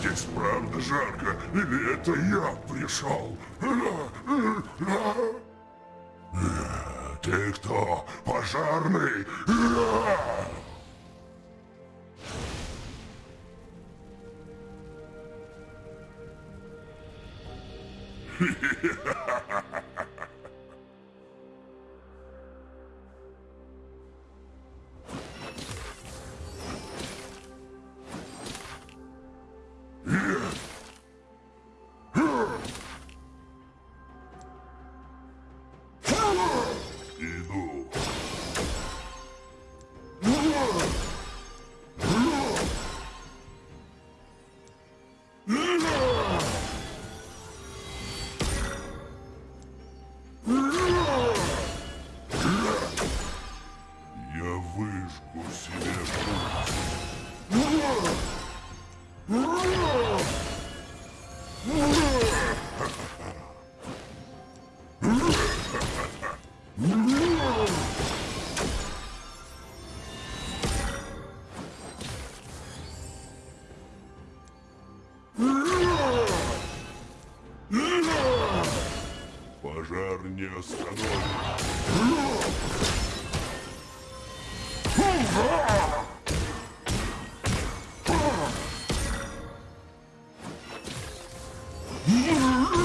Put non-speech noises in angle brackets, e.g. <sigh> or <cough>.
Здесь правда жарко, или это я пришел? Ты кто? Пожарный? Иду. <laughs> выжгу себе путь. пожар не остановит. Yeah!